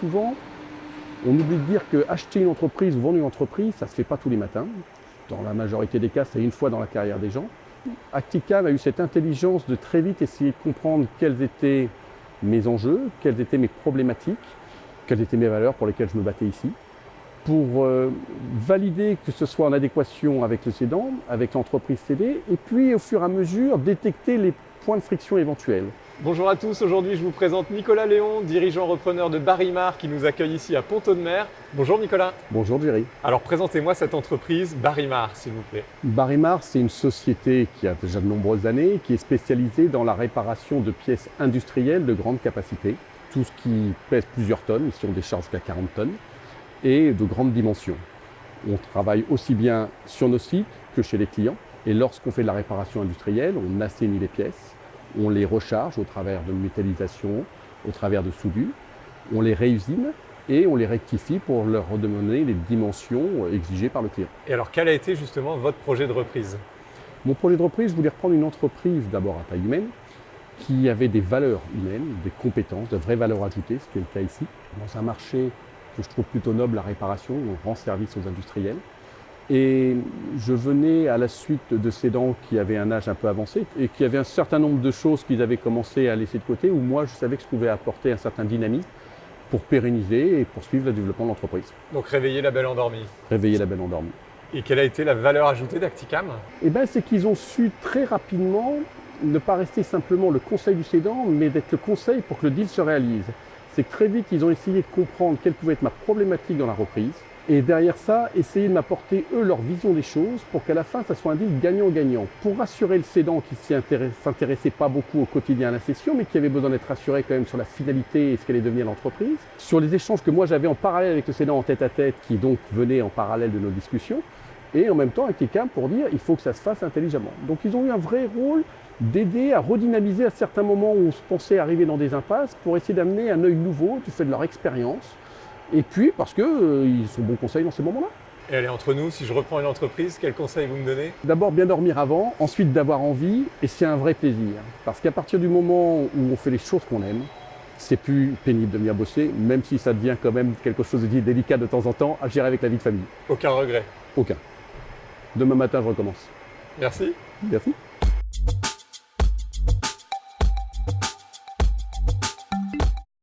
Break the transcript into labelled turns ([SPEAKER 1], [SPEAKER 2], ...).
[SPEAKER 1] souvent, on oublie de dire que acheter une entreprise ou vendre une entreprise, ça ne se fait pas tous les matins. Dans la majorité des cas, c'est une fois dans la carrière des gens. Acticam a eu cette intelligence de très vite essayer de comprendre quels étaient mes enjeux, quelles étaient mes problématiques, quelles étaient mes valeurs pour lesquelles je me battais ici, pour euh, valider que ce soit en adéquation avec le cédant, avec l'entreprise cédée, et puis au fur et à mesure détecter les points de friction éventuels.
[SPEAKER 2] Bonjour à tous, aujourd'hui je vous présente Nicolas Léon, dirigeant repreneur de Barimar qui nous accueille ici à Ponto-de-Mer. Bonjour Nicolas.
[SPEAKER 1] Bonjour Jerry.
[SPEAKER 2] Alors présentez-moi cette entreprise Barimar s'il vous plaît.
[SPEAKER 1] Barimar c'est une société qui a déjà de nombreuses années, qui est spécialisée dans la réparation de pièces industrielles de grande capacité, tout ce qui pèse plusieurs tonnes, ici on décharge jusqu'à 40 tonnes, et de grandes dimensions. On travaille aussi bien sur nos sites que chez les clients, et lorsqu'on fait de la réparation industrielle, on assainit les pièces, on les recharge au travers de métallisation, au travers de soudure, on les réusine et on les rectifie pour leur redemander les dimensions exigées par le client.
[SPEAKER 2] Et alors quel a été justement votre projet de reprise?
[SPEAKER 1] Mon projet de reprise, je voulais reprendre une entreprise d'abord à taille humaine, qui avait des valeurs humaines, des compétences, de vraies valeurs ajoutées, ce qui est le cas ici, dans un marché que je trouve plutôt noble, la réparation, on rend service aux industriels. Et je venais à la suite de ces dents qui avaient un âge un peu avancé et qui avaient un certain nombre de choses qu'ils avaient commencé à laisser de côté, où moi je savais que je pouvais apporter un certain dynamisme pour pérenniser et poursuivre le développement de l'entreprise.
[SPEAKER 2] Donc réveiller la belle endormie.
[SPEAKER 1] Réveiller la belle endormie.
[SPEAKER 2] Et quelle a été la valeur ajoutée d'Acticam?
[SPEAKER 1] Eh bien, c'est qu'ils ont su très rapidement ne pas rester simplement le conseil du cédant, mais d'être le conseil pour que le deal se réalise. C'est que très vite, ils ont essayé de comprendre quelle pouvait être ma problématique dans la reprise, et derrière ça, essayer de m'apporter eux leur vision des choses pour qu'à la fin, ça soit un deal gagnant-gagnant. Pour rassurer le cédant qui s'intéressait pas beaucoup au quotidien à la session, mais qui avait besoin d'être rassuré quand même sur la finalité et ce qu'allait devenir l'entreprise. Sur les échanges que moi j'avais en parallèle avec le cédant en tête-à-tête, qui donc venait en parallèle de nos discussions. Et en même temps avec quelqu'un pour dire il faut que ça se fasse intelligemment. Donc ils ont eu un vrai rôle d'aider à redynamiser à certains moments où on se pensait arriver dans des impasses pour essayer d'amener un œil nouveau du fait de leur expérience et puis parce qu'ils euh, sont bons conseils dans ces moments-là.
[SPEAKER 2] Et allez, entre nous, si je reprends une entreprise, quel conseil vous me donnez?
[SPEAKER 1] D'abord, bien dormir avant, ensuite d'avoir envie, et c'est un vrai plaisir. Parce qu'à partir du moment où on fait les choses qu'on aime, c'est plus pénible de venir bosser, même si ça devient quand même quelque chose de délicat de temps en temps à gérer avec la vie de famille.
[SPEAKER 2] Aucun regret
[SPEAKER 1] Aucun. Demain matin, je recommence.
[SPEAKER 2] Merci.
[SPEAKER 1] Merci.